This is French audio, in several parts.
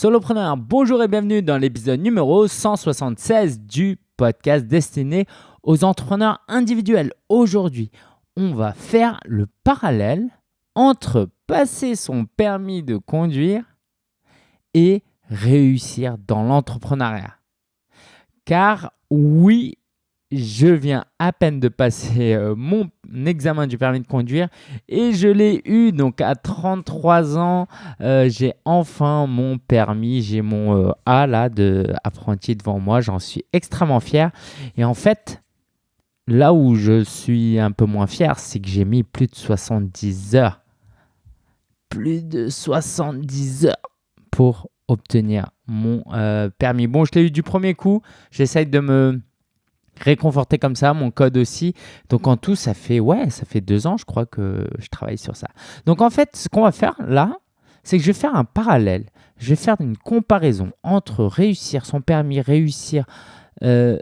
Solopreneur, bonjour et bienvenue dans l'épisode numéro 176 du podcast destiné aux entrepreneurs individuels. Aujourd'hui, on va faire le parallèle entre passer son permis de conduire et réussir dans l'entrepreneuriat. Car oui, je viens à peine de passer euh, mon examen du permis de conduire et je l'ai eu donc à 33 ans. Euh, j'ai enfin mon permis, j'ai mon euh, A là de apprenti devant moi. J'en suis extrêmement fier. Et en fait, là où je suis un peu moins fier, c'est que j'ai mis plus de 70 heures. Plus de 70 heures pour obtenir mon permis. Bon, je l'ai eu du premier coup. J'essaye de me réconforté comme ça, mon code aussi. Donc en tout, ça fait ouais, ça fait deux ans, je crois que je travaille sur ça. Donc en fait, ce qu'on va faire là, c'est que je vais faire un parallèle. Je vais faire une comparaison entre réussir son permis, réussir euh,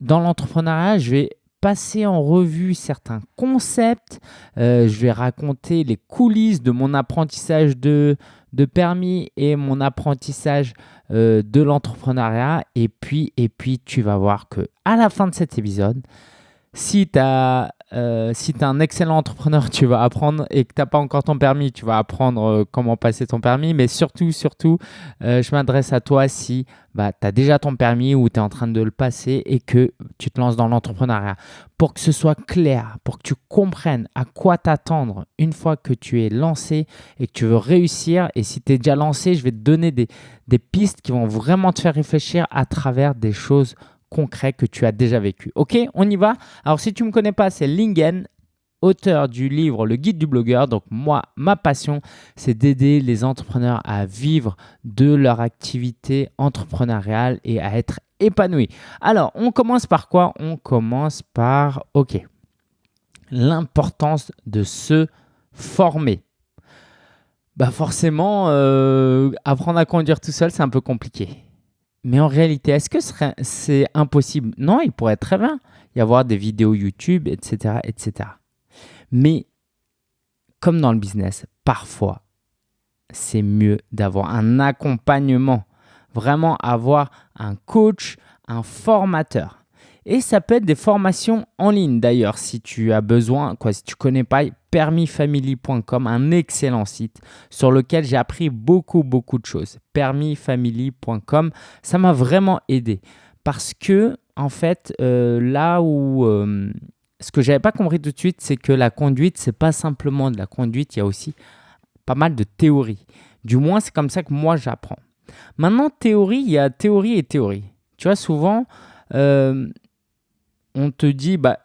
dans l'entrepreneuriat. Je vais passer en revue certains concepts. Euh, je vais raconter les coulisses de mon apprentissage de, de permis et mon apprentissage euh, de l'entrepreneuriat. Et puis, et puis, tu vas voir que à la fin de cet épisode, si tu euh, es un excellent entrepreneur, tu vas apprendre et que tu n'as pas encore ton permis, tu vas apprendre euh, comment passer ton permis. Mais surtout, surtout, euh, je m'adresse à toi si bah, tu as déjà ton permis ou tu es en train de le passer et que tu te lances dans l'entrepreneuriat. Pour que ce soit clair, pour que tu comprennes à quoi t'attendre une fois que tu es lancé et que tu veux réussir. Et si tu es déjà lancé, je vais te donner des, des pistes qui vont vraiment te faire réfléchir à travers des choses concret que tu as déjà vécu. Ok, on y va Alors si tu ne me connais pas, c'est Lingen, auteur du livre Le guide du blogueur. Donc moi, ma passion, c'est d'aider les entrepreneurs à vivre de leur activité entrepreneuriale et à être épanouis. Alors, on commence par quoi? On commence par, ok, l'importance de se former. Bah forcément, euh, apprendre à conduire tout seul, c'est un peu compliqué. Mais en réalité, est-ce que c'est impossible? Non, il pourrait très bien y avoir des vidéos YouTube, etc., etc. Mais comme dans le business, parfois, c'est mieux d'avoir un accompagnement, vraiment avoir un coach, un formateur. Et ça peut être des formations en ligne d'ailleurs si tu as besoin, quoi, si tu connais pas permisfamily.com, un excellent site sur lequel j'ai appris beaucoup beaucoup de choses. permisfamily.com, ça m'a vraiment aidé parce que en fait euh, là où euh, ce que j'avais pas compris tout de suite, c'est que la conduite c'est pas simplement de la conduite, il y a aussi pas mal de théorie. Du moins c'est comme ça que moi j'apprends. Maintenant théorie, il y a théorie et théorie. Tu vois souvent euh, on te dit, bah,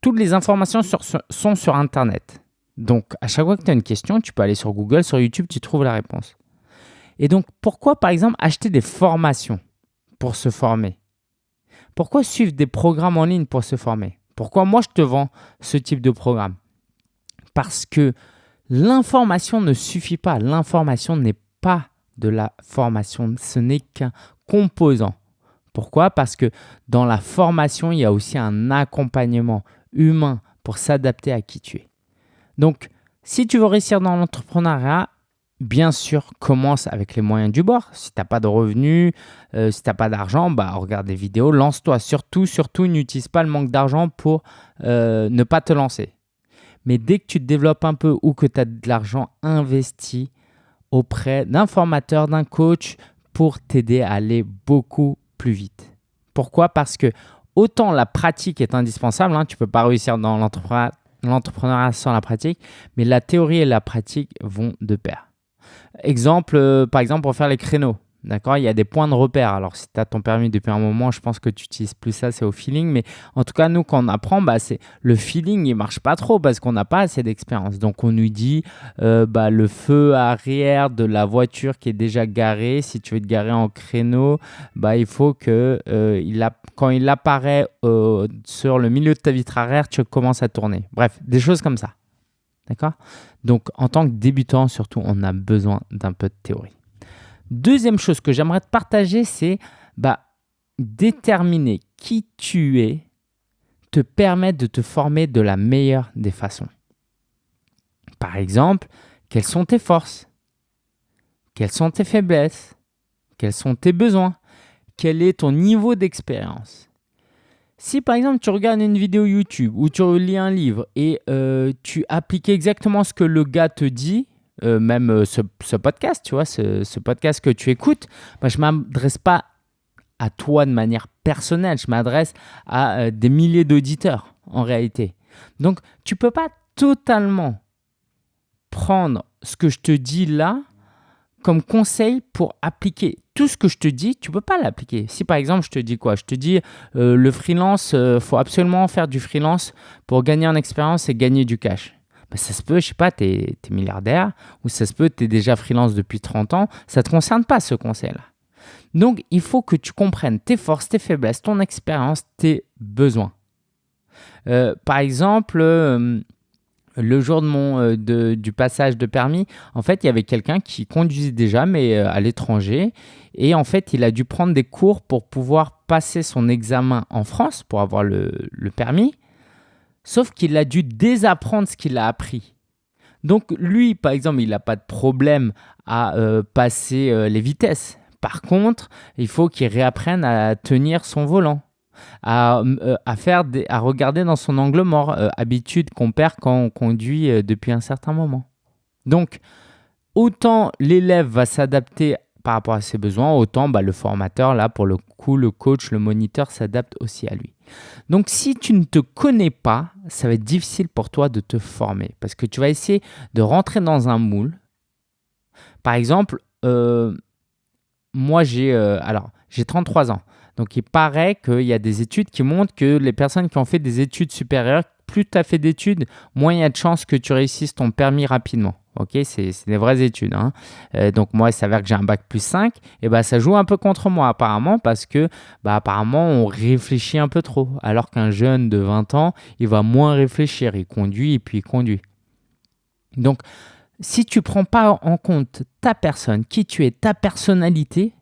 toutes les informations sont sur Internet. Donc, à chaque fois que tu as une question, tu peux aller sur Google, sur YouTube, tu trouves la réponse. Et donc, pourquoi, par exemple, acheter des formations pour se former? Pourquoi suivre des programmes en ligne pour se former? Pourquoi moi, je te vends ce type de programme? Parce que l'information ne suffit pas. L'information n'est pas de la formation. Ce n'est qu'un composant. Pourquoi? Parce que dans la formation, il y a aussi un accompagnement humain pour s'adapter à qui tu es. Donc, si tu veux réussir dans l'entrepreneuriat, bien sûr, commence avec les moyens du bord. Si tu n'as pas de revenus, euh, si tu n'as pas d'argent, bah, regarde des vidéos, lance-toi. Surtout, surtout, n'utilise pas le manque d'argent pour euh, ne pas te lancer. Mais dès que tu te développes un peu ou que tu as de l'argent investi auprès d'un formateur, d'un coach pour t'aider à aller beaucoup plus vite. Pourquoi? Parce que autant la pratique est indispensable, hein, tu ne peux pas réussir dans l'entrepreneuriat sans la pratique, mais la théorie et la pratique vont de pair. Exemple, euh, par exemple, pour faire les créneaux. D'accord Il y a des points de repère. Alors, si tu as ton permis depuis un moment, je pense que tu utilises plus ça, c'est au feeling. Mais en tout cas, nous, quand on apprend, bah, c'est le feeling, il marche pas trop parce qu'on n'a pas assez d'expérience. Donc, on nous dit euh, bah, le feu arrière de la voiture qui est déjà garée. Si tu veux te garer en créneau, bah, il faut que euh, il a, quand il apparaît euh, sur le milieu de ta vitre arrière, tu commences à tourner. Bref, des choses comme ça. D'accord? Donc, en tant que débutant, surtout, on a besoin d'un peu de théorie. Deuxième chose que j'aimerais te partager, c'est bah, déterminer qui tu es te permet de te former de la meilleure des façons. Par exemple, quelles sont tes forces? Quelles sont tes faiblesses? Quels sont tes besoins? Quel est ton niveau d'expérience? Si par exemple tu regardes une vidéo YouTube ou tu lis un livre et euh, tu appliques exactement ce que le gars te dit, euh, même euh, ce, podcast, tu vois, ce, podcast que tu écoutes, bah, je ne m'adresse pas à toi de manière personnelle, je m'adresse à des milliers d'auditeurs en réalité. Donc tu ne peux pas totalement prendre ce que je te dis là comme conseil pour appliquer tout ce que je te dis, tu peux pas l'appliquer. Si par exemple je te dis quoi? Je te dis euh, le freelance, euh, faut absolument faire du freelance pour gagner en expérience et gagner du cash. Ben, ça se peut, je sais pas, tu es, milliardaire ou ça se peut, tu es déjà freelance depuis 30 ans, ça ne te concerne pas ce conseil-là. Donc il faut que tu comprennes tes forces, tes faiblesses, ton expérience, tes besoins. Euh, par exemple, le jour de mon, euh, du passage de permis, en fait, il y avait quelqu'un qui conduisait déjà, mais euh, à l'étranger. Et en fait, il a dû prendre des cours pour pouvoir passer son examen en France, pour avoir le, permis. Sauf qu'il a dû désapprendre ce qu'il a appris. Donc lui, par exemple, il n'a pas de problème à euh, passer les vitesses. Par contre, il faut qu'il réapprenne à tenir son volant à, euh, à, faire à regarder dans son angle mort, euh, habitude qu'on perd quand on conduit euh, depuis un certain moment. Donc, autant l'élève va s'adapter par rapport à ses besoins, autant bah, le formateur, là, pour le coup, le coach, le moniteur s'adapte aussi à lui. Donc, si tu ne te connais pas, ça va être difficile pour toi de te former parce que tu vas essayer de rentrer dans un moule. Par exemple, moi, j'ai alors j'ai 33 ans. Donc il paraît qu'il y a des études qui montrent que les personnes qui ont fait des études supérieures, plus tu as fait d'études, moins il y a de chances que tu réussisses ton permis rapidement. Ok, c'est des vraies études. Hein. Euh, donc moi, il s'avère que j'ai un bac plus 5, et bah ça joue un peu contre moi apparemment parce que bah, apparemment on réfléchit un peu trop. Alors qu'un jeune de 20 ans, il va moins réfléchir, il conduit et puis il conduit. Donc si tu prends pas en compte ta personne, qui tu es, ta personnalité,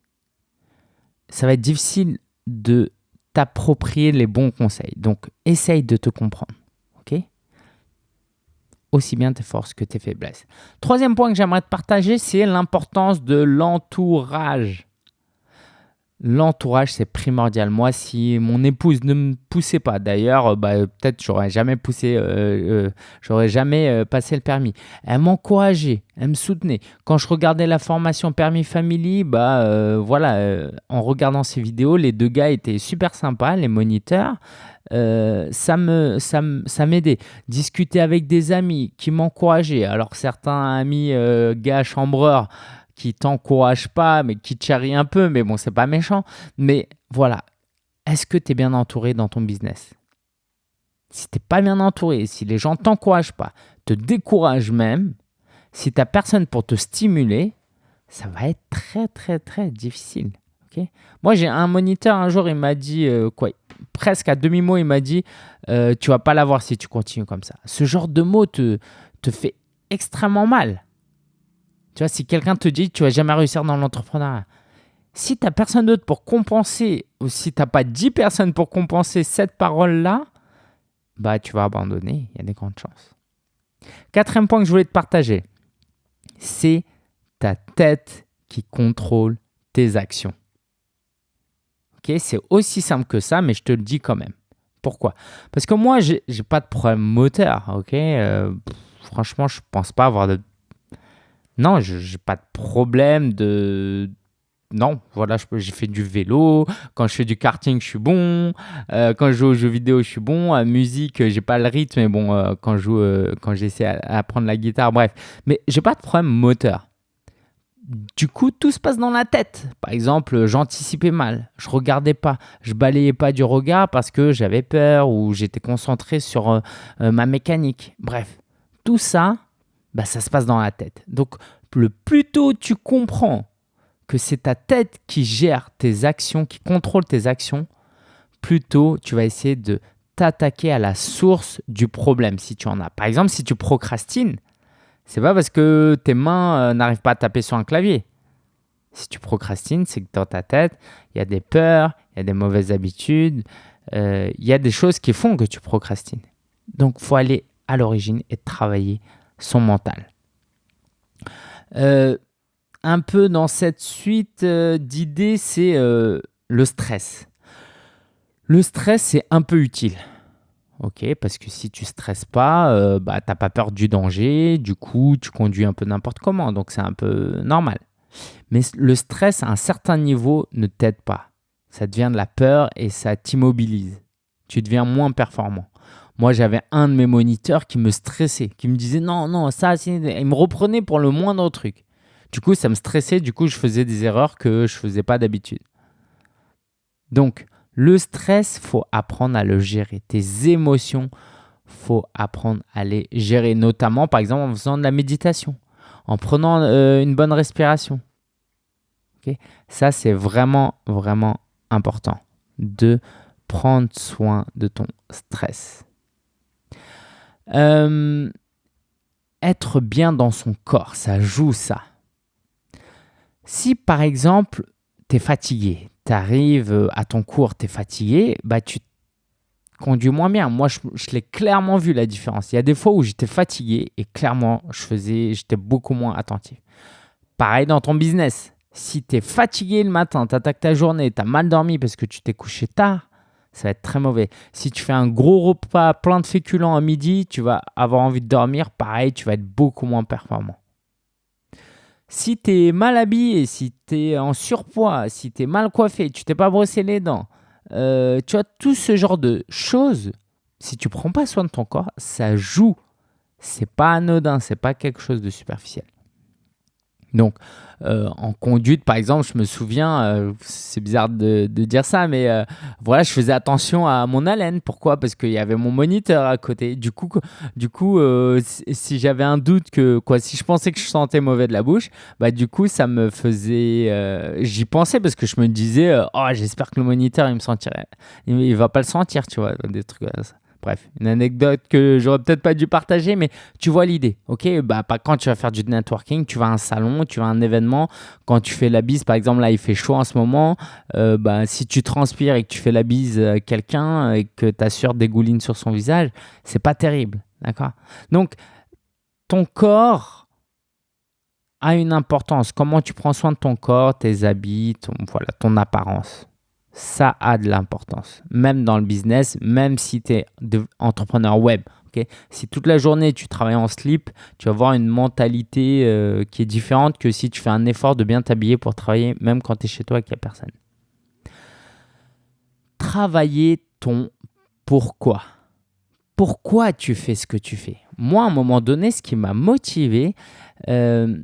ça va être difficile de t'approprier les bons conseils. Donc, essaye de te comprendre. Aussi bien tes forces que tes faiblesses. Troisième point que j'aimerais te partager, c'est l'importance de l'entourage. L'entourage, c'est primordial. Moi, si mon épouse ne me poussait pas, d'ailleurs, bah, peut-être j'aurais jamais poussé, euh, euh, j'aurais jamais euh, passé le permis. Elle m'encourageait, elle me soutenait. Quand je regardais la formation permis family, bah voilà, en regardant ces vidéos, les deux gars étaient super sympas, les moniteurs. ça me ça, ça m'aidait discuter avec des amis qui m'encourageaient alors certains amis gars chambreurs qui t'encourage pas, mais qui te charrie un peu, mais bon, c'est pas méchant. Mais voilà, est-ce que tu es bien entouré dans ton business? Si tu n'es pas bien entouré, si les gens t'encouragent pas, te découragent même, si tu n'as personne pour te stimuler, ça va être très, très, très difficile. Moi, j'ai un moniteur, un jour, il m'a dit, euh, quoi, presque à demi-mot, il m'a dit, euh, tu vas pas l'avoir si tu continues comme ça. Ce genre de mot te, te fait extrêmement mal. Tu vois, si quelqu'un te dit tu vas jamais réussir dans l'entrepreneuriat, si tu n'as personne d'autre pour compenser, ou si tu n'as pas 10 personnes pour compenser cette parole-là, bah tu vas abandonner, il y a des grandes chances. Quatrième point que je voulais te partager, c'est ta tête qui contrôle tes actions. Ok, c'est aussi simple que ça, mais je te le dis quand même. Pourquoi? Parce que moi, j'ai pas de problème moteur. Ok, euh, franchement, je pense pas avoir de non, je n'ai pas de problème de. Non, voilà, j'ai fait du vélo. Quand je fais du karting, je suis bon. Euh, quand je joue aux jeux vidéo, je suis bon. À musique, j'ai pas le rythme, mais bon, euh, quand je joue, euh, quand j'essaie à, apprendre la guitare, bref. Mais j'ai pas de problème moteur. Du coup, tout se passe dans la tête. Par exemple, j'anticipais mal, je regardais pas, je balayais pas du regard parce que j'avais peur ou j'étais concentré sur ma mécanique. Bref, tout ça, bah, ça se passe dans la tête. Donc, le plus tôt tu comprends que c'est ta tête qui gère tes actions, qui contrôle tes actions, plus tôt tu vas essayer de t'attaquer à la source du problème si tu en as. Par exemple, si tu procrastines, c'est pas parce que tes mains euh, n'arrivent pas à taper sur un clavier. Si tu procrastines, c'est que dans ta tête, il y a des peurs, il y a des mauvaises habitudes, euh, il y a des choses qui font que tu procrastines. Donc, faut aller à l'origine et travailler son mental. Euh, un peu dans cette suite euh, d'idées, c'est euh, le stress. Le stress, c'est un peu utile. Ok, parce que si tu stresses pas, bah, tu n'as pas peur du danger, du coup, tu conduis un peu n'importe comment, donc c'est un peu normal. Mais le stress à un certain niveau ne t'aide pas. Ça devient de la peur et ça t'immobilise. Tu deviens moins performant. Moi, j'avais un de mes moniteurs qui me stressait, qui me disait non, non, ça, il me reprenait pour le moindre truc. Du coup, ça me stressait, du coup, je faisais des erreurs que je ne faisais pas d'habitude. Donc, le stress, faut apprendre à le gérer. Tes émotions, faut apprendre à les gérer, notamment par exemple en faisant de la méditation, en prenant euh, une bonne respiration. Ça, c'est vraiment, vraiment important de prendre soin de ton stress. Euh, être bien dans son corps, ça joue ça. Si par exemple, tu es fatigué, tu arrives euh, à ton cours, tu es fatigué, bah tu conduis moins bien. Moi, je, l'ai clairement vu la différence. Il y a des fois où j'étais fatigué et clairement, je faisais, j'étais beaucoup moins attentif. Pareil dans ton business. Si tu es fatigué le matin, tu attaques ta journée, tu as mal dormi parce que tu t'es couché tard, ça va être très mauvais. Si tu fais un gros repas plein de féculents à midi, tu vas avoir envie de dormir, pareil, tu vas être beaucoup moins performant. Si tu es mal habillé, si tu es en surpoids, si tu es mal coiffé, tu t'es pas brossé les dents, euh, tu as tout ce genre de choses, si tu prends pas soin de ton corps, ça joue. C'est pas anodin, c'est pas quelque chose de superficiel. Donc, euh, en conduite, par exemple, je me souviens, euh, c'est bizarre de, dire ça, mais euh, voilà, je faisais attention à mon haleine. Pourquoi? Parce qu'il y avait mon moniteur à côté. Du coup, du coup si j'avais un doute que, quoi, si je pensais que je sentais mauvais de la bouche, bah du coup, ça me faisait, j'y pensais parce que je me disais, oh, j'espère que le moniteur il me sentirait, va pas le sentir, tu vois, des trucs comme ça. Bref, une anecdote que j'aurais peut-être pas dû partager, mais tu vois l'idée, ok? Bah quand tu vas faire du networking, tu vas à un salon, tu vas à un événement. Quand tu fais la bise, par exemple, là il fait chaud en ce moment. Euh, bah si tu transpires et que tu fais la bise à quelqu'un et que tu assures des goulines sur son visage, c'est pas terrible, d'accord? Donc ton corps a une importance. Comment tu prends soin de ton corps, tes habits, voilà, ton apparence? Ça a de l'importance, même dans le business, même si tu es entrepreneur web. si toute la journée tu travailles en slip, tu vas avoir une mentalité euh, qui est différente que si tu fais un effort de bien t'habiller pour travailler, même quand tu es chez toi et qu'il n'y a personne. Travailler ton pourquoi. Pourquoi tu fais ce que tu fais? Moi, à un moment donné, ce qui m'a motivé, euh,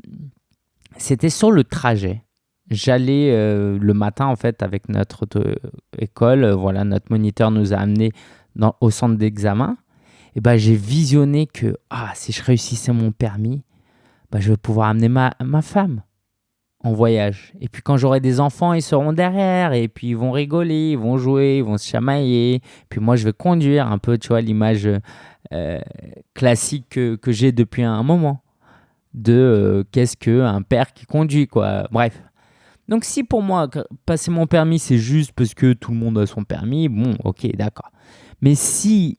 c'était sur le trajet j'allais euh, le matin en fait avec notre école, euh, voilà, notre moniteur nous a amenés au centre d'examen. Et ben j'ai visionné que ah, si je réussissais mon permis, bah, je vais pouvoir amener ma, ma femme en voyage. Et puis quand j'aurai des enfants, ils seront derrière et puis ils vont rigoler, ils vont jouer, ils vont se chamailler. Puis moi, je vais conduire un peu, tu vois, l'image euh, classique que, que j'ai depuis un moment de qu'est-ce qu'un père qui conduit, quoi. Bref. Donc si pour moi, passer mon permis, c'est juste parce que tout le monde a son permis, bon, ok, d'accord. Mais si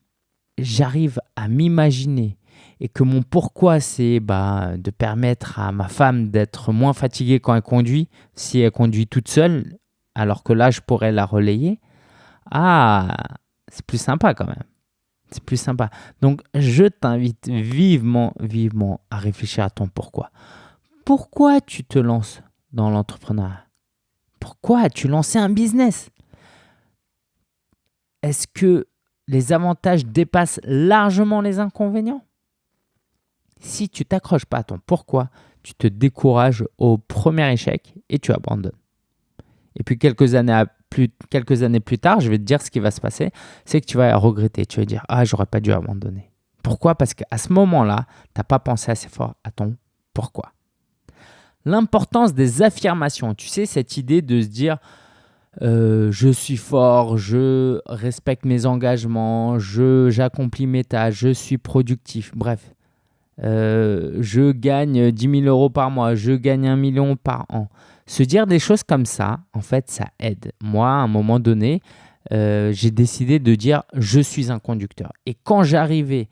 j'arrive à m'imaginer et que mon pourquoi, c'est bah, de permettre à ma femme d'être moins fatiguée quand elle conduit, si elle conduit toute seule, alors que là, je pourrais la relayer, ah, c'est plus sympa quand même. C'est plus sympa. Donc, je t'invite vivement, vivement à réfléchir à ton pourquoi. Pourquoi tu te lances dans l'entrepreneuriat. Pourquoi as-tu lancé un business? Est-ce que les avantages dépassent largement les inconvénients? Si tu t'accroches pas à ton pourquoi, tu te décourages au premier échec et tu abandonnes. Et puis quelques années, plus, plus tard, je vais te dire ce qui va se passer, c'est que tu vas regretter, tu vas dire « Ah, j'aurais pas dû abandonner ». Pourquoi? Parce qu'à ce moment-là, tu n'as pas pensé assez fort à ton pourquoi l'importance des affirmations. Tu sais, cette idée de se dire euh, je suis fort, je respecte mes engagements, j'accomplis mes tâches, je suis productif. Bref, euh, je gagne 10 000 euros par mois, je gagne un million par an. Se dire des choses comme ça, en fait, ça aide. Moi, à un moment donné, euh, j'ai décidé de dire je suis un conducteur. Et quand j'arrivais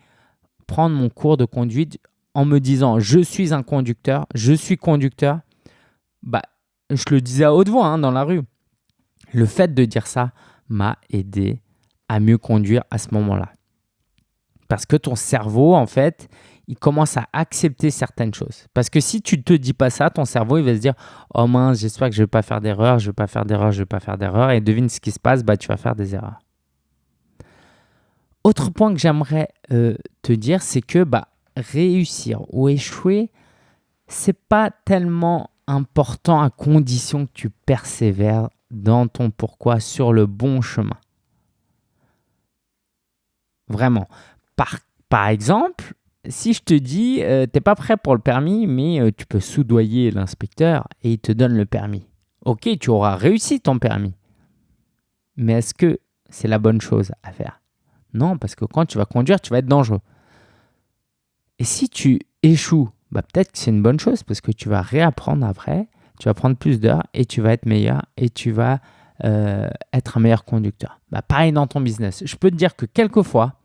prendre mon cours de conduite, en me disant je suis un conducteur, je suis conducteur, bah, je le disais à haute voix hein, dans la rue. Le fait de dire ça m'a aidé à mieux conduire à ce moment-là. Parce que ton cerveau, en fait, il commence à accepter certaines choses. Parce que si tu ne te dis pas ça, ton cerveau, il va se dire « Oh mince, j'espère que je ne vais pas faire d'erreur, je ne vais pas faire d'erreur, je ne vais pas faire d'erreur. » Et devine ce qui se passe, bah, tu vas faire des erreurs. Autre point que j'aimerais euh, te dire, c'est que bah, réussir ou échouer, c'est pas tellement important à condition que tu persévères dans ton pourquoi sur le bon chemin. Vraiment. Par, par exemple, si je te dis, euh, t'es pas prêt pour le permis, mais euh, tu peux soudoyer l'inspecteur et il te donne le permis. Ok, tu auras réussi ton permis. Mais est-ce que c'est la bonne chose à faire? Non, parce que quand tu vas conduire, tu vas être dangereux. Et si tu échoues, bah peut-être que c'est une bonne chose parce que tu vas réapprendre après, tu vas prendre plus d'heures et tu vas être meilleur et tu vas euh, être un meilleur conducteur. Bah, pareil dans ton business. Je peux te dire que quelquefois,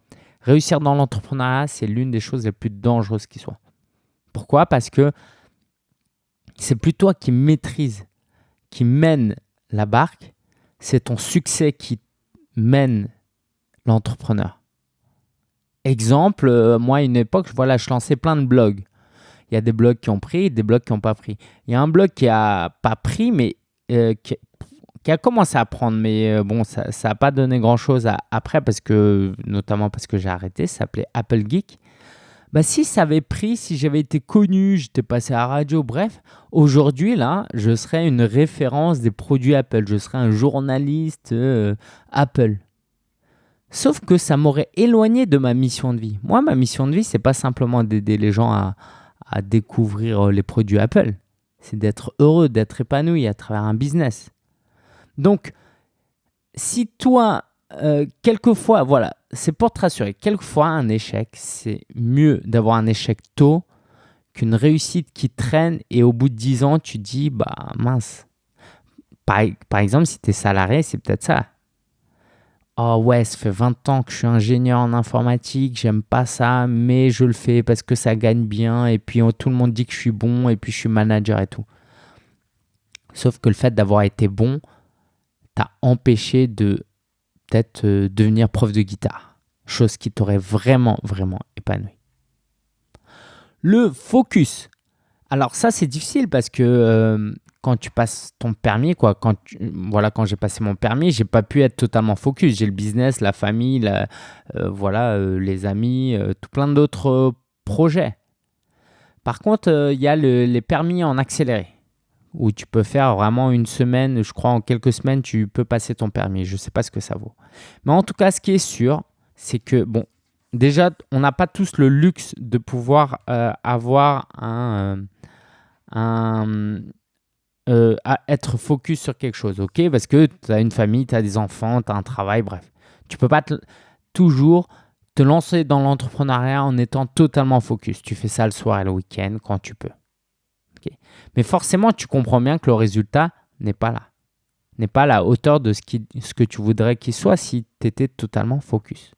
réussir dans l'entrepreneuriat, c'est l'une des choses les plus dangereuses qui soit. Pourquoi? Parce que c'est plus toi qui maîtrise, qui mène la barque, c'est ton succès qui mène l'entrepreneur. Exemple, euh, moi à une époque, voilà, je lançais plein de blogs. Il y a des blogs qui ont pris, des blogs qui n'ont pas pris. Il y a un blog qui n'a pas pris, mais euh, qui, a commencé à prendre, mais euh, bon, ça n'a pas donné grand-chose après, parce que, notamment parce que j'ai arrêté, ça s'appelait Apple Geek. Bah, si ça avait pris, si j'avais été connu, j'étais passé à la radio, bref, aujourd'hui, là, je serais une référence des produits Apple. Je serais un journaliste Apple. Sauf que ça m'aurait éloigné de ma mission de vie. Moi, ma mission de vie, c'est pas simplement d'aider les gens à, découvrir euh, les produits Apple. C'est d'être heureux, d'être épanoui à travers un business. Donc, si toi, euh, quelquefois, voilà, c'est pour te rassurer, quelquefois un échec, c'est mieux d'avoir un échec tôt qu'une réussite qui traîne et au bout de 10 ans, tu dis, bah mince. Par, par exemple, si tu es salarié, c'est peut-être ça oh ouais, ça fait 20 ans que je suis ingénieur en informatique, j'aime pas ça, mais je le fais parce que ça gagne bien et puis oh, tout le monde dit que je suis bon et puis je suis manager et tout. Sauf que le fait d'avoir été bon t'a empêché de peut-être euh, devenir prof de guitare, chose qui t'aurait vraiment, vraiment épanoui. Le focus. Alors ça, c'est difficile parce que euh, quand tu passes ton permis, quoi, quand voilà, quand j'ai passé mon permis, j'ai pas pu être totalement focus. J'ai le business, la famille, la, euh, voilà, euh, les amis, euh, tout plein d'autres projets. Par contre, il y a les permis en accéléré où tu peux faire vraiment une semaine, je crois en quelques semaines, tu peux passer ton permis. Je sais pas ce que ça vaut. Mais en tout cas, ce qui est sûr, c'est que, bon, déjà, on n'a pas tous le luxe de pouvoir avoir un, un euh, à être focus sur quelque chose, ok? Parce que tu as une famille, tu as des enfants, tu as un travail, bref. Tu peux pas toujours te lancer dans l'entrepreneuriat en étant totalement focus. Tu fais ça le soir et le week-end quand tu peux. Mais forcément, tu comprends bien que le résultat n'est pas là. N'est pas à la hauteur de ce, que tu voudrais qu'il soit si tu étais totalement focus.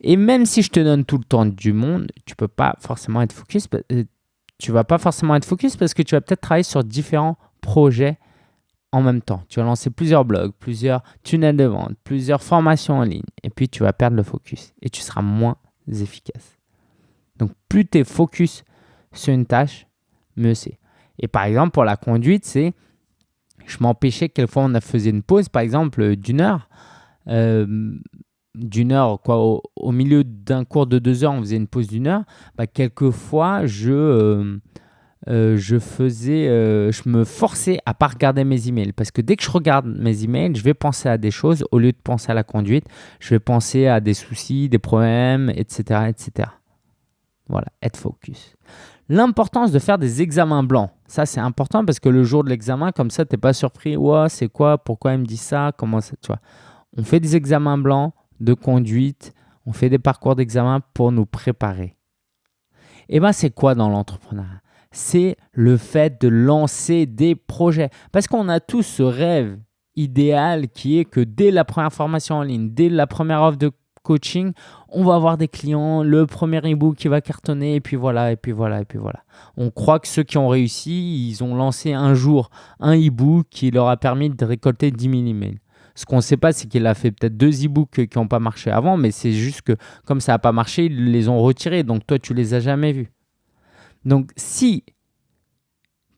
Et même si je te donne tout le temps du monde, tu peux pas forcément être focus. Tu vas pas forcément être focus parce que tu vas peut-être travailler sur différents projets en même temps. Tu vas lancer plusieurs blogs, plusieurs tunnels de vente, plusieurs formations en ligne et puis tu vas perdre le focus et tu seras moins efficace. Donc plus tu es focus sur une tâche, mieux c'est. Et par exemple, pour la conduite, c'est je m'empêchais quelquefois on a faisait une pause, par exemple, d'une heure. Euh, d'une heure, quoi, au, milieu d'un cours de deux heures, on faisait une pause d'une heure, bah, quelquefois, je, euh, euh, je faisais, euh, je me forçais à pas regarder mes emails. Parce que dès que je regarde mes emails, je vais penser à des choses au lieu de penser à la conduite. Je vais penser à des soucis, des problèmes, etc. etc. Voilà, être focus. L'importance de faire des examens blancs. Ça, c'est important parce que le jour de l'examen, comme ça, tu n'es pas surpris. Ouais, c'est quoi? Pourquoi il me dit ça? Comment ça Tu vois? On fait des examens blancs de conduite, on fait des parcours d'examen pour nous préparer. Et eh bien, c'est quoi dans l'entrepreneuriat? C'est le fait de lancer des projets. Parce qu'on a tous ce rêve idéal qui est que dès la première formation en ligne, dès la première offre de coaching, on va avoir des clients, le premier e-book qui va cartonner, et puis voilà, et puis voilà, et puis voilà. On croit que ceux qui ont réussi, ils ont lancé un jour un e-book qui leur a permis de récolter 10 000 emails. Ce qu'on ne sait pas, c'est qu'il a fait peut-être deux e-books qui n'ont pas marché avant, mais c'est juste que comme ça n'a pas marché, ils les ont retirés. Donc toi, tu les as jamais vus. Donc si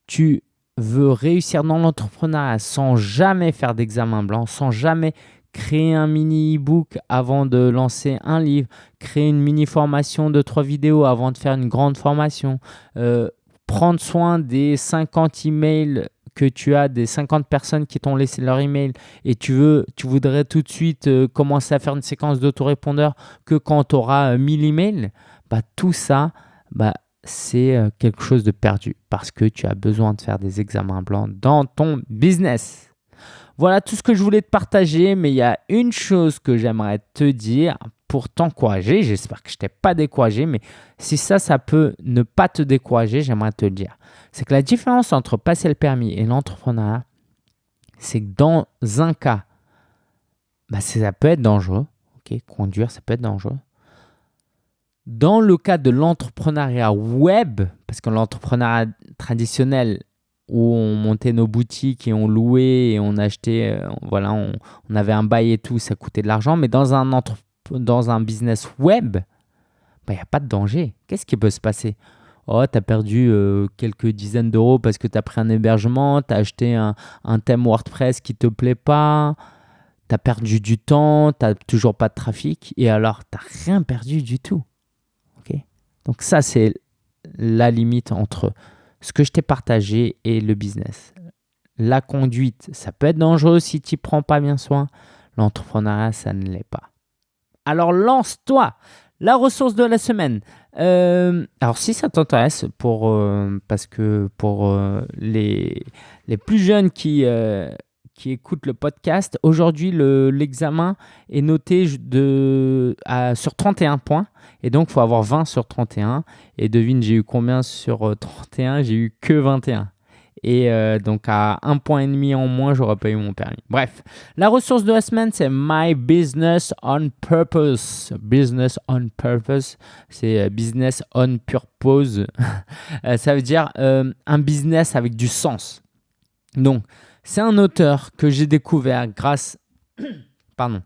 tu veux réussir dans l'entrepreneuriat sans jamais faire d'examen blanc, sans jamais créer un mini e-book avant de lancer un livre, créer une mini formation de trois vidéos avant de faire une grande formation, euh, prendre soin des 50 emails tu as des 50 personnes qui t'ont laissé leur email et tu veux, tu voudrais tout de suite euh, commencer à faire une séquence d'autorépondeur que quand tu auras 1000 emails, bah, tout ça, bah, c'est euh, quelque chose de perdu parce que tu as besoin de faire des examens blancs dans ton business. Voilà tout ce que je voulais te partager, mais il y a une chose que j'aimerais te dire pour t'encourager. J'espère que je t'ai pas découragé, mais si ça, ça peut ne pas te décourager, j'aimerais te le dire. C'est que la différence entre passer le permis et l'entrepreneuriat, c'est que dans un cas, bah, ça peut être dangereux. ok Conduire, ça peut être dangereux. Dans le cas de l'entrepreneuriat web, parce que l'entrepreneuriat traditionnel, où on montait nos boutiques et on louait et on achetait, euh, voilà, on, avait un bail et tout, ça coûtait de l'argent. Mais dans un, dans un business web, il bah, n'y a pas de danger. Qu'est-ce qui peut se passer? Oh, tu as perdu euh, quelques dizaines d'euros parce que tu as pris un hébergement, tu as acheté un, un, thème WordPress qui ne te plaît pas, tu as perdu du temps, tu n'as toujours pas de trafic et alors tu n'as rien perdu du tout. Donc ça, c'est la limite entre ce que je t'ai partagé et le business. La conduite, ça peut être dangereux si tu prends pas bien soin. L'entrepreneuriat, ça ne l'est pas. Alors lance-toi la ressource de la semaine. Euh, alors si ça t'intéresse, euh, parce que pour euh, les, plus jeunes qui, qui écoutent le podcast, aujourd'hui l'examen est noté de, sur 31 points. Et donc, il faut avoir 20 sur 31. Et devine, j'ai eu combien sur 31 J'ai eu que 21. Et euh, donc à un point et demi en moins, j'aurais pas eu mon permis. Bref, la ressource de la semaine, c'est My Business on Purpose. Business on Purpose, c'est euh, business on purpose. Euh, ça veut dire un business avec du sens. Donc, c'est un auteur que j'ai découvert grâce, pardon,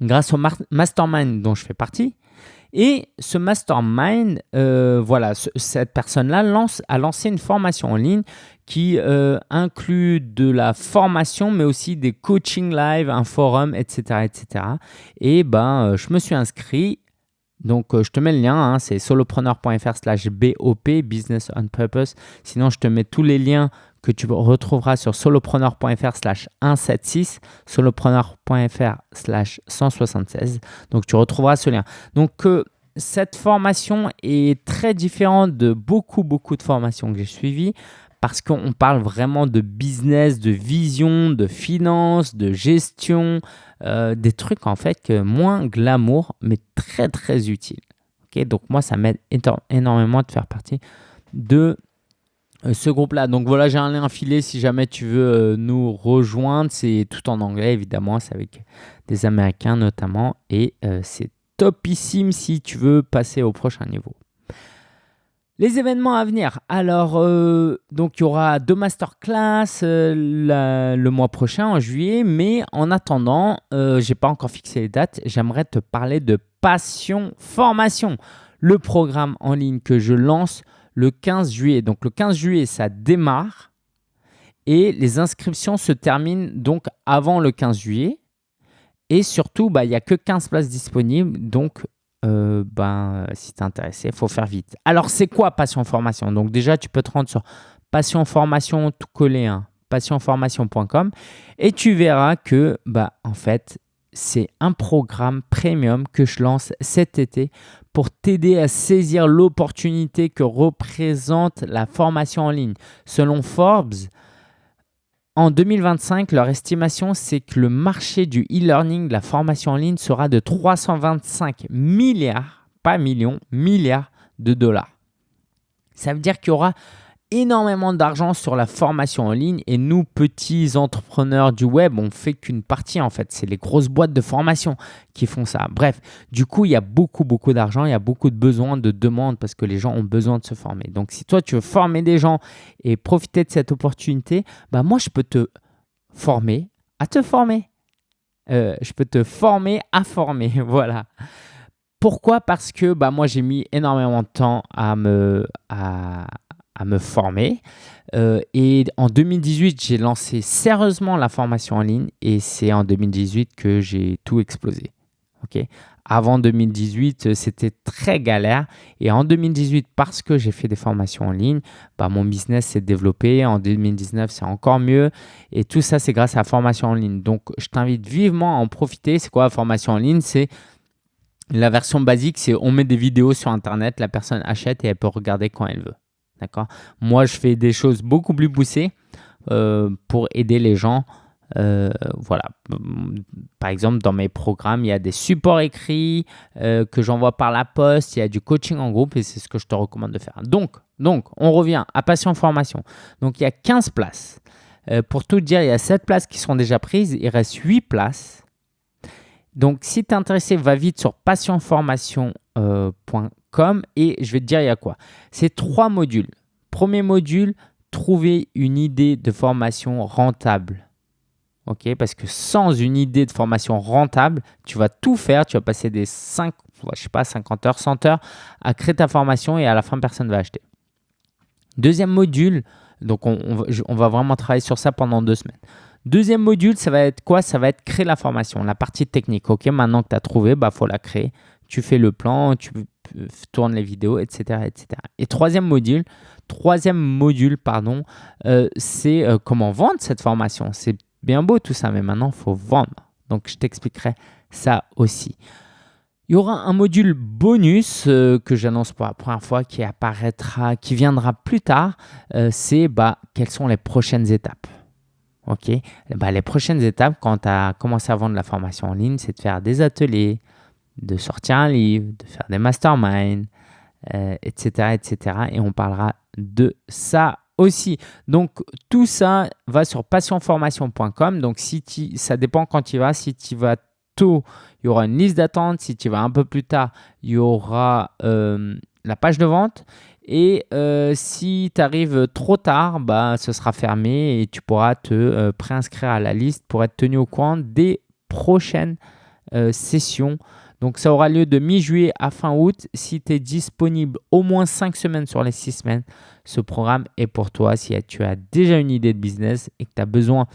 grâce au mastermind dont je fais partie. Et ce mastermind, voilà, cette personne-là lance, a lancé une formation en ligne qui euh, inclut de la formation, mais aussi des coaching live, un forum, etc. etc. Et ben, euh, je me suis inscrit. Donc, euh, je te mets le lien, hein, c'est solopreneur.fr slash BOP, Business on Purpose. Sinon, je te mets tous les liens que tu retrouveras sur solopreneur.fr slash 176, solopreneur.fr slash 176. Donc, tu retrouveras ce lien. Donc, cette formation est très différente de beaucoup, beaucoup de formations que j'ai suivies parce qu'on parle vraiment de business, de vision, de finance, de gestion, euh, des trucs en fait que moins glamour, mais très très utiles. Donc moi, ça m'aide énormément de faire partie de euh, ce groupe-là. Donc voilà, j'ai un lien filé si jamais tu veux euh, nous rejoindre. C'est tout en anglais, évidemment, c'est avec des Américains notamment. Et c'est topissime si tu veux passer au prochain niveau. Les événements à venir. Alors, euh, donc il y aura deux masterclass euh, le mois prochain, en juillet. Mais en attendant, euh, je n'ai pas encore fixé les dates. J'aimerais te parler de Passion Formation, le programme en ligne que je lance le 15 juillet. Donc, le 15 juillet, ça démarre. Et les inscriptions se terminent donc avant le 15 juillet. Et surtout, bah, il n'y a que 15 places disponibles. Donc, euh, ben, si tu es intéressé, il faut faire vite. Alors, c'est quoi Passion Formation? Donc déjà, tu peux te rendre sur Passion Formation tout collé, hein, passionformation.com et tu verras que, bah, en fait, c'est un programme premium que je lance cet été pour t'aider à saisir l'opportunité que représente la formation en ligne. Selon Forbes, en 2025, leur estimation, c'est que le marché du e-learning, de la formation en ligne, sera de 325 milliards, pas millions, milliards de dollars. Ça veut dire qu'il y aura énormément d'argent sur la formation en ligne et nous, petits entrepreneurs du web, on fait qu'une partie en fait. C'est les grosses boîtes de formation qui font ça. Bref, du coup, il y a beaucoup, beaucoup d'argent, il y a beaucoup de besoins, de demandes parce que les gens ont besoin de se former. Donc, si toi, tu veux former des gens et profiter de cette opportunité, bah moi, je peux te former à te former. Euh, je peux te former à former, voilà. Pourquoi? Parce que bah, moi, j'ai mis énormément de temps à me, à, à me former. Euh, et en 2018, j'ai lancé sérieusement la formation en ligne et c'est en 2018 que j'ai tout explosé. ok Avant 2018, euh, c'était très galère. Et en 2018, parce que j'ai fait des formations en ligne, bah, mon business s'est développé. En 2019, c'est encore mieux. Et tout ça, c'est grâce à la formation en ligne. Donc, je t'invite vivement à en profiter. C'est quoi la formation en ligne? C'est la version basique, c'est on met des vidéos sur Internet, la personne achète et elle peut regarder quand elle veut. D'accord Moi, je fais des choses beaucoup plus poussées euh, pour aider les gens. Euh, voilà. Par exemple, dans mes programmes, il y a des supports écrits euh, que j'envoie par la poste. Il y a du coaching en groupe et c'est ce que je te recommande de faire. Donc, donc on revient à Passion Formation. Donc, il y a 15 places. pour tout dire, il y a 7 places qui sont déjà prises. Il reste 8 places. Donc, si tu es intéressé, va vite sur passionformation.com et je vais te dire il y a quoi. C'est trois modules. Premier module, trouver une idée de formation rentable. Ok, parce que sans une idée de formation rentable, tu vas tout faire, tu vas passer des 5, je sais pas, 50 heures, 100 heures à créer ta formation et à la fin, personne ne va acheter. Deuxième module, donc on, on, va vraiment travailler sur ça pendant deux semaines. Deuxième module, ça va être quoi Ça va être créer la formation, la partie technique. Ok, maintenant que tu as trouvé, il bah, faut la créer. Tu fais le plan, tu tourne les vidéos, etc., etc. Et troisième module, troisième module, pardon, euh, c'est euh, comment vendre cette formation. C'est bien beau tout ça, mais maintenant, il faut vendre. Donc, je t'expliquerai ça aussi. Il y aura un module bonus euh, que j'annonce pour la première fois qui apparaîtra, qui viendra plus tard. c'est bah, quelles sont les prochaines étapes. Ok, bah, les prochaines étapes quand tu as commencé à vendre la formation en ligne, c'est de faire des ateliers, de sortir un livre, de faire des masterminds, etc., euh, etc. Et on parlera de ça aussi. Donc, tout ça va sur passionformation.com. Donc, si ça dépend quand tu vas. Si tu vas tôt, il y aura une liste d'attente. Si tu vas un peu plus tard, il y aura euh, la page de vente. Et euh, si tu arrives trop tard, bah, ce sera fermé et tu pourras te préinscrire à la liste pour être tenu au courant des prochaines sessions donc ça aura lieu de mi-juillet à fin août. Si tu es disponible au moins 5 semaines sur les 6 semaines, ce programme est pour toi. Si tu as déjà une idée de business et que tu as besoin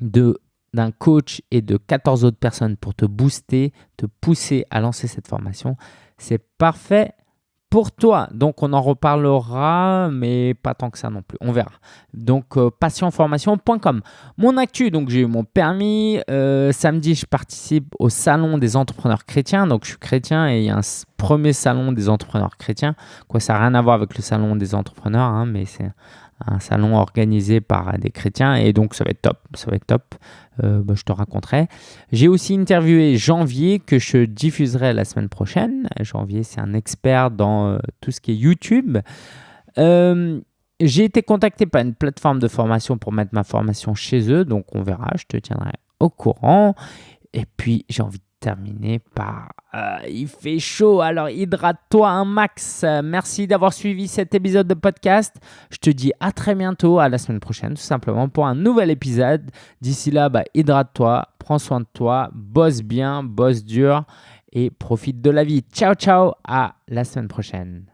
d'un coach et de 14 autres personnes pour te booster, te pousser à lancer cette formation, c'est parfait pour toi. Donc, on en reparlera, mais pas tant que ça non plus. On verra. Donc, euh, passionformation.com. Mon actu, donc j'ai eu mon permis. Euh, samedi, je participe au salon des entrepreneurs chrétiens. Donc, je suis chrétien et il y a un premier salon des entrepreneurs chrétiens. Quoi, ça n'a rien à voir avec le salon des entrepreneurs, hein, mais c'est un salon organisé par des chrétiens et donc ça va être top, ça va être top. Euh, bah, je te raconterai. J'ai aussi interviewé Janvier que je diffuserai la semaine prochaine. Janvier, c'est un expert dans euh, tout ce qui est YouTube. Euh, j'ai été contacté par une plateforme de formation pour mettre ma formation chez eux, donc on verra, je te tiendrai au courant. Et puis j'ai envie terminer par euh, il fait chaud, alors hydrate-toi un max. Merci d'avoir suivi cet épisode de podcast. Je te dis à très bientôt, à la semaine prochaine, tout simplement pour un nouvel épisode. D'ici là, bah, hydrate-toi, prends soin de toi, bosse bien, bosse dur et profite de la vie. Ciao, ciao, à la semaine prochaine.